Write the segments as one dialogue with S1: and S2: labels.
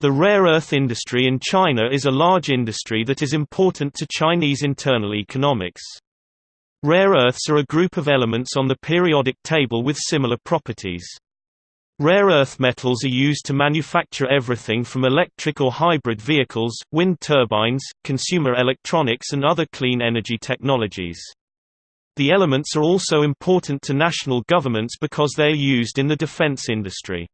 S1: The rare earth industry in China is a large industry that is important to Chinese internal economics. Rare earths are a group of elements on the periodic table with similar properties. Rare earth metals are used to manufacture everything from electric or hybrid vehicles, wind turbines, consumer electronics and other clean energy technologies. The elements are also important to national governments because they are used in the defense industry.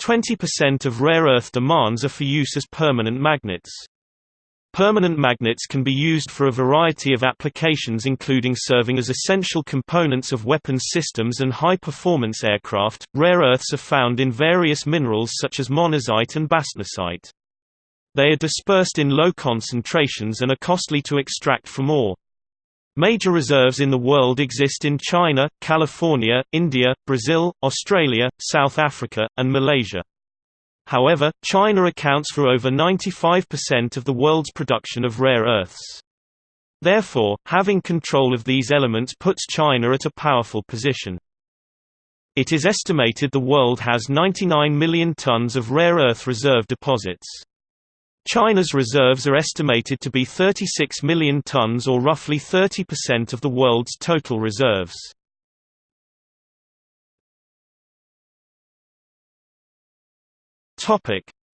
S1: 20% of rare earth demands are for use as permanent magnets. Permanent magnets can be used for a variety of applications including serving as essential components of weapons systems and high-performance aircraft. Rare earths are found in various minerals such as monazite and bastnasite. They are dispersed in low concentrations and are costly to extract from ore. Major reserves in the world exist in China, California, India, Brazil, Australia, South Africa, and Malaysia. However, China accounts for over 95% of the world's production of rare earths. Therefore, having control of these elements puts China at a powerful position. It is estimated the world has 99 million tons of rare earth reserve deposits. China's reserves are estimated to be 36 million tons or roughly 30% of the world's total reserves.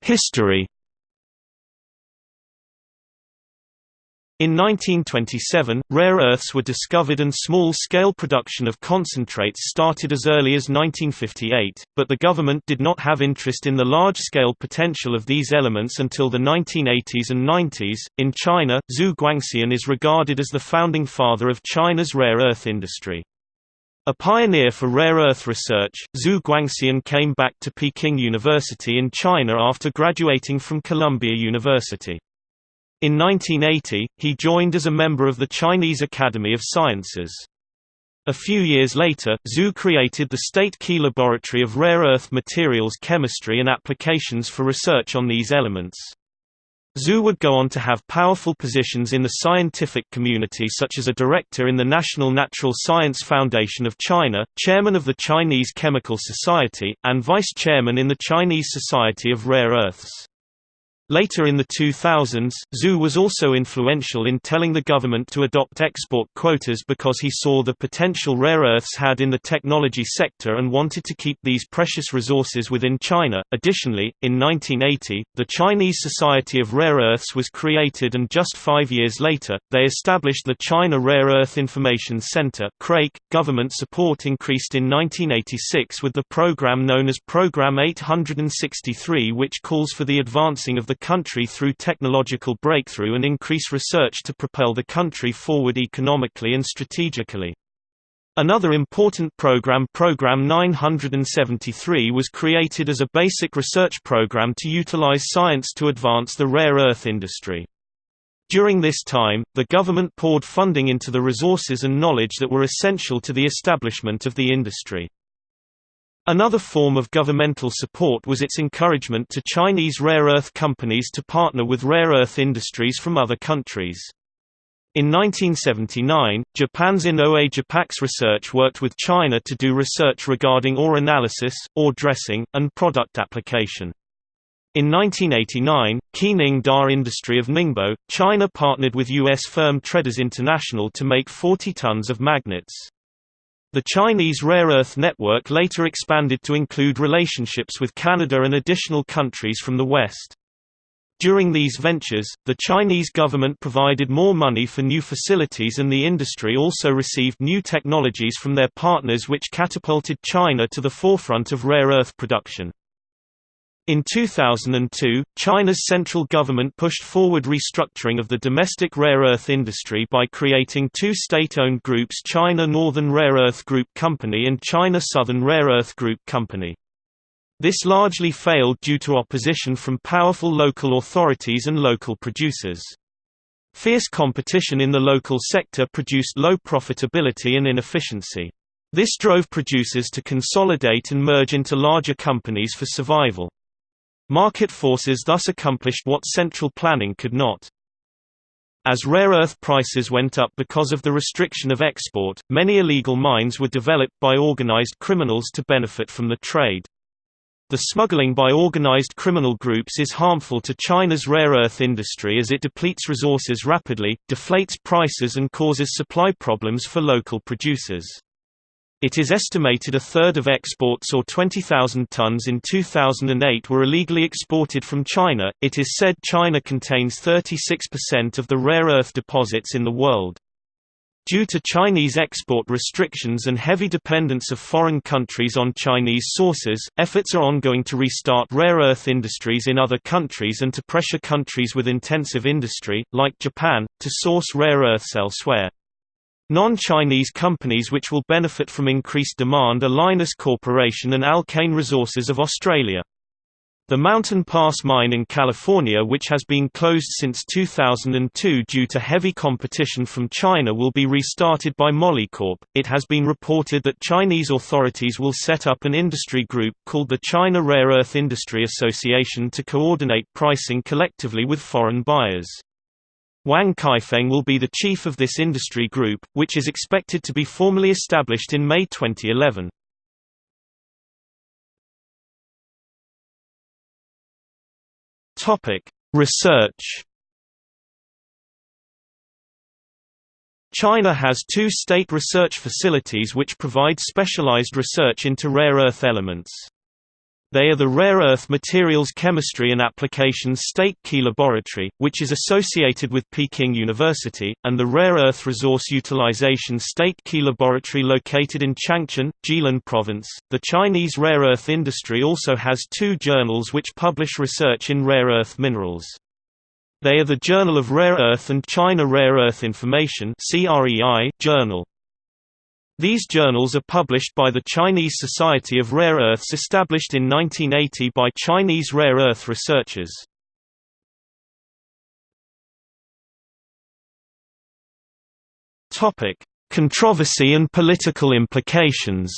S1: History In 1927, rare earths were discovered and small-scale production of concentrates started as early as 1958, but the government did not have interest in the large-scale potential of these elements until the 1980s and 90s. In China, Xu Guangxian is regarded as the founding father of China's rare earth industry. A pioneer for rare earth research, Xu Guangxian came back to Peking University in China after graduating from Columbia University. In 1980, he joined as a member of the Chinese Academy of Sciences. A few years later, Xu created the State Key Laboratory of Rare Earth Materials Chemistry and Applications for research on these elements. Xu would go on to have powerful positions in the scientific community such as a director in the National Natural Science Foundation of China, chairman of the Chinese Chemical Society, and vice-chairman in the Chinese Society of Rare Earths. Later in the 2000s, Xu was also influential in telling the government to adopt export quotas because he saw the potential rare earths had in the technology sector and wanted to keep these precious resources within China. Additionally, in 1980, the Chinese Society of Rare Earths was created and just five years later, they established the China Rare Earth Information Center. Government support increased in 1986 with the program known as Program 863, which calls for the advancing of the country through technological breakthrough and increase research to propel the country forward economically and strategically. Another important program Program 973 was created as a basic research program to utilize science to advance the rare earth industry. During this time, the government poured funding into the resources and knowledge that were essential to the establishment of the industry. Another form of governmental support was its encouragement to Chinese rare earth companies to partner with rare earth industries from other countries. In 1979, Japan's Inoue Japax Research worked with China to do research regarding ore analysis, ore dressing, and product application. In 1989, Qining Da Industry of Ningbo, China partnered with U.S. firm Traders International to make 40 tons of magnets. The Chinese rare earth network later expanded to include relationships with Canada and additional countries from the West. During these ventures, the Chinese government provided more money for new facilities and the industry also received new technologies from their partners which catapulted China to the forefront of rare earth production. In 2002, China's central government pushed forward restructuring of the domestic rare earth industry by creating two state-owned groups China Northern Rare Earth Group Company and China Southern Rare Earth Group Company. This largely failed due to opposition from powerful local authorities and local producers. Fierce competition in the local sector produced low profitability and inefficiency. This drove producers to consolidate and merge into larger companies for survival. Market forces thus accomplished what central planning could not. As rare earth prices went up because of the restriction of export, many illegal mines were developed by organized criminals to benefit from the trade. The smuggling by organized criminal groups is harmful to China's rare earth industry as it depletes resources rapidly, deflates prices and causes supply problems for local producers. It is estimated a third of exports or 20,000 tons in 2008 were illegally exported from China. It is said China contains 36% of the rare earth deposits in the world. Due to Chinese export restrictions and heavy dependence of foreign countries on Chinese sources, efforts are ongoing to restart rare earth industries in other countries and to pressure countries with intensive industry, like Japan, to source rare earths elsewhere. Non-Chinese companies which will benefit from increased demand are Lynas Corporation and Alkane Resources of Australia. The Mountain Pass mine in California which has been closed since 2002 due to heavy competition from China will be restarted by Molycorp. It has been reported that Chinese authorities will set up an industry group called the China Rare Earth Industry Association to coordinate pricing collectively with foreign buyers. Wang Caifeng will be the chief of this industry group, which is expected to be formally established in May 2011. Topic: Research. China has two state research facilities which provide specialized research into rare earth elements. They are the Rare Earth Materials Chemistry and Applications State Key Laboratory, which is associated with Peking University, and the Rare Earth Resource Utilization State Key Laboratory located in Changchun, Jilin Province. The Chinese rare earth industry also has two journals which publish research in rare earth minerals. They are the Journal of Rare Earth and China Rare Earth Information journal. These journals are published by the Chinese Society of Rare Earths established in 1980 by Chinese rare earth researchers. Controversy and political implications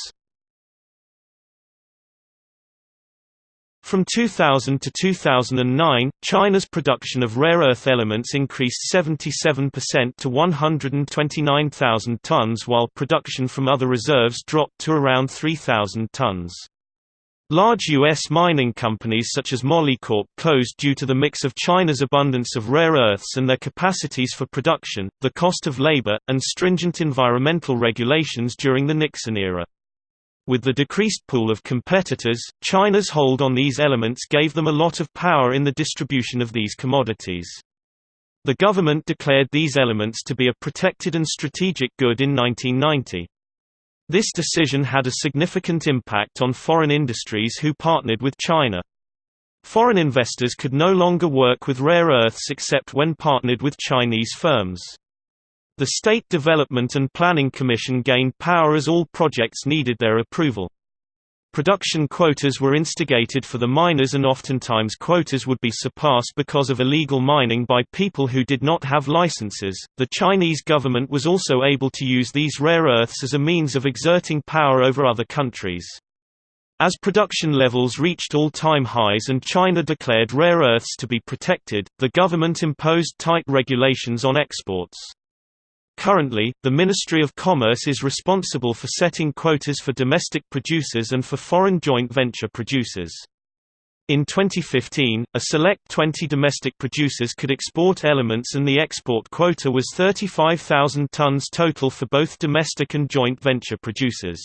S1: From 2000 to 2009, China's production of rare earth elements increased 77% to 129,000 tons while production from other reserves dropped to around 3,000 tons. Large U.S. mining companies such as Molycorp closed due to the mix of China's abundance of rare earths and their capacities for production, the cost of labor, and stringent environmental regulations during the Nixon era. With the decreased pool of competitors, China's hold on these elements gave them a lot of power in the distribution of these commodities. The government declared these elements to be a protected and strategic good in 1990. This decision had a significant impact on foreign industries who partnered with China. Foreign investors could no longer work with rare earths except when partnered with Chinese firms. The State Development and Planning Commission gained power as all projects needed their approval. Production quotas were instigated for the miners and oftentimes quotas would be surpassed because of illegal mining by people who did not have licenses. The Chinese government was also able to use these rare earths as a means of exerting power over other countries. As production levels reached all-time highs and China declared rare earths to be protected, the government imposed tight regulations on exports. Currently, the Ministry of Commerce is responsible for setting quotas for domestic producers and for foreign joint venture producers. In 2015, a select 20 domestic producers could export elements and the export quota was 35,000 tons total for both domestic and joint venture producers.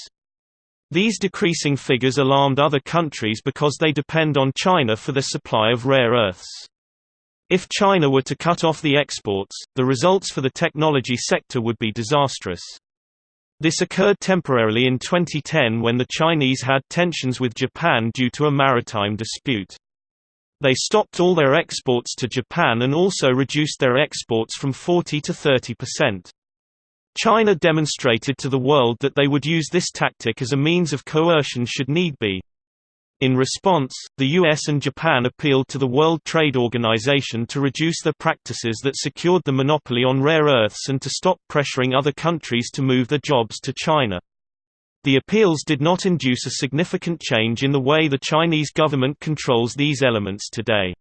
S1: These decreasing figures alarmed other countries because they depend on China for their supply of rare earths. If China were to cut off the exports, the results for the technology sector would be disastrous. This occurred temporarily in 2010 when the Chinese had tensions with Japan due to a maritime dispute. They stopped all their exports to Japan and also reduced their exports from 40 to 30 percent. China demonstrated to the world that they would use this tactic as a means of coercion should need be. In response, the US and Japan appealed to the World Trade Organization to reduce their practices that secured the monopoly on rare earths and to stop pressuring other countries to move their jobs to China. The appeals did not induce a significant change in the way the Chinese government controls these elements today.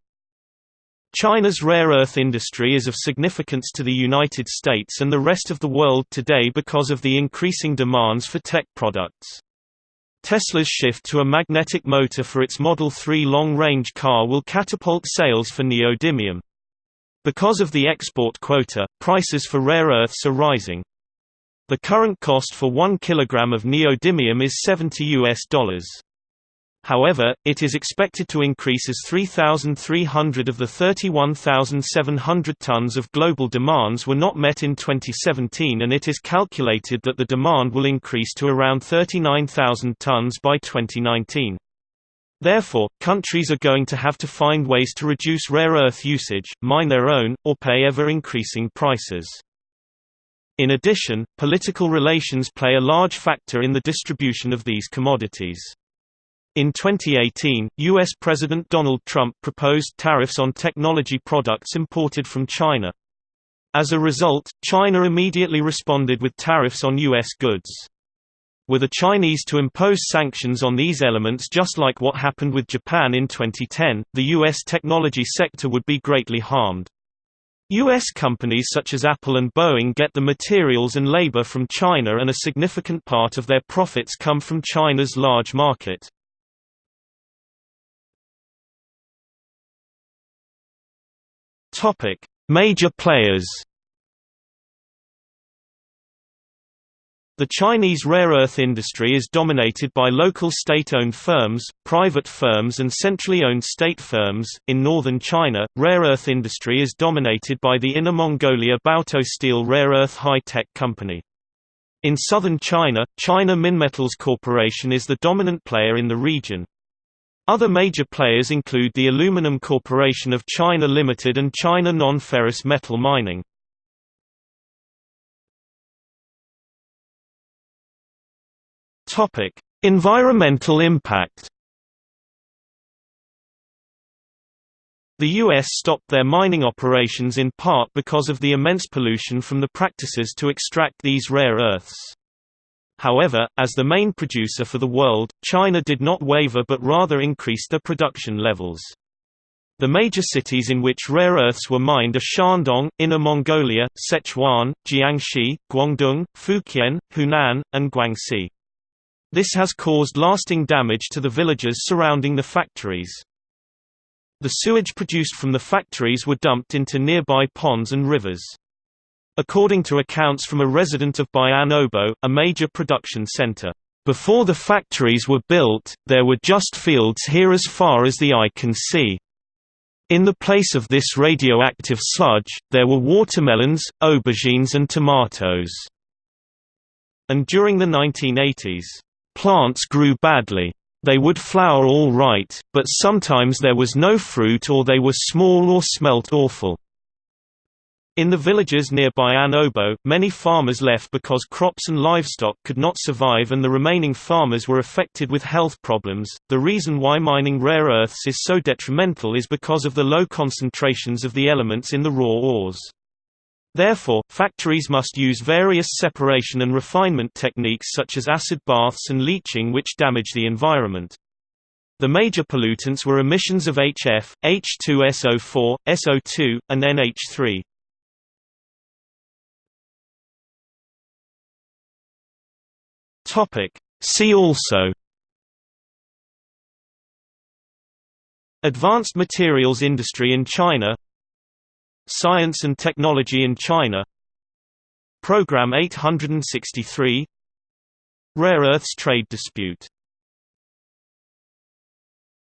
S1: China's rare earth industry is of significance to the United States and the rest of the world today because of the increasing demands for tech products. Tesla's shift to a magnetic motor for its Model 3 long-range car will catapult sales for neodymium. Because of the export quota, prices for rare earths are rising. The current cost for 1 kilogram of neodymium is 70 US dollars. However, it is expected to increase as 3,300 of the 31,700 tons of global demands were not met in 2017 and it is calculated that the demand will increase to around 39,000 tons by 2019. Therefore, countries are going to have to find ways to reduce rare earth usage, mine their own, or pay ever-increasing prices. In addition, political relations play a large factor in the distribution of these commodities. In 2018, U.S. President Donald Trump proposed tariffs on technology products imported from China. As a result, China immediately responded with tariffs on U.S. goods. Were the Chinese to impose sanctions on these elements just like what happened with Japan in 2010, the U.S. technology sector would be greatly harmed. U.S. companies such as Apple and Boeing get the materials and labor from China and a significant part of their profits come from China's large market. Topic: Major players. The Chinese rare earth industry is dominated by local state-owned firms, private firms and centrally owned state firms. In northern China, rare earth industry is dominated by the Inner Mongolia Baotou Steel Rare Earth High-Tech Company. In southern China, China Minmetals Corporation is the dominant player in the region. Other major players include the Aluminum Corporation of China Limited and China Non-Ferrous Metal Mining. Topic: Environmental impact. The U.S. stopped their mining operations in part because of the immense pollution from the practices to extract these rare earths. However, as the main producer for the world, China did not waver but rather increased their production levels. The major cities in which rare earths were mined are Shandong, Inner Mongolia, Sichuan, Jiangxi, Guangdong, Fujian, Hunan, and Guangxi. This has caused lasting damage to the villages surrounding the factories. The sewage produced from the factories were dumped into nearby ponds and rivers. According to accounts from a resident of Bayan Obo, a major production center, "...before the factories were built, there were just fields here as far as the eye can see. In the place of this radioactive sludge, there were watermelons, aubergines and tomatoes." And during the 1980s, "...plants grew badly. They would flower all right, but sometimes there was no fruit or they were small or smelt awful." In the villages nearby Bayan Obo, many farmers left because crops and livestock could not survive and the remaining farmers were affected with health problems. The reason why mining rare earths is so detrimental is because of the low concentrations of the elements in the raw ores. Therefore, factories must use various separation and refinement techniques such as acid baths and leaching which damage the environment. The major pollutants were emissions of HF, H2SO4, SO2, and NH3. Topic. See also Advanced materials industry in China Science and technology in China Program 863 Rare earths trade dispute